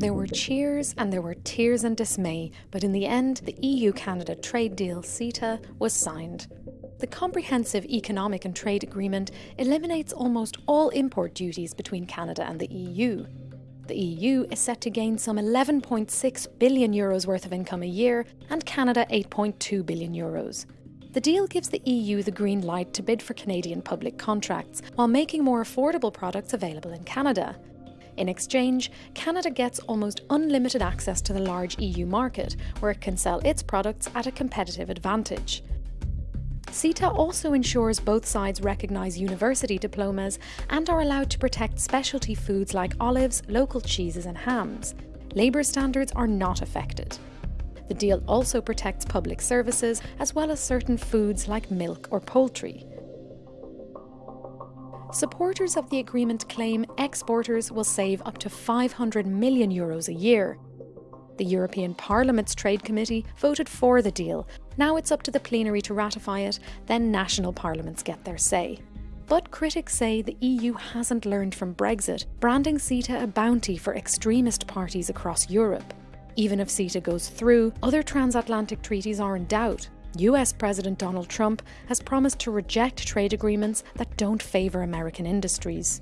There were cheers and there were tears and dismay, but in the end, the EU Canada trade deal, CETA, was signed. The Comprehensive Economic and Trade Agreement eliminates almost all import duties between Canada and the EU. The EU is set to gain some 11.6 billion euros worth of income a year and Canada 8.2 billion euros. The deal gives the EU the green light to bid for Canadian public contracts while making more affordable products available in Canada. In exchange, Canada gets almost unlimited access to the large EU market, where it can sell its products at a competitive advantage. CETA also ensures both sides recognise university diplomas and are allowed to protect specialty foods like olives, local cheeses, and hams. Labour standards are not affected. The deal also protects public services as well as certain foods like milk or poultry. Supporters of the agreement claim exporters will save up to 500 million euros a year. The European Parliament's Trade Committee voted for the deal. Now it's up to the plenary to ratify it, then national parliaments get their say. But critics say the EU hasn't learned from Brexit, branding CETA a bounty for extremist parties across Europe. Even if CETA goes through, other transatlantic treaties are in doubt. US President Donald Trump has promised to reject trade agreements that don't favour American industries.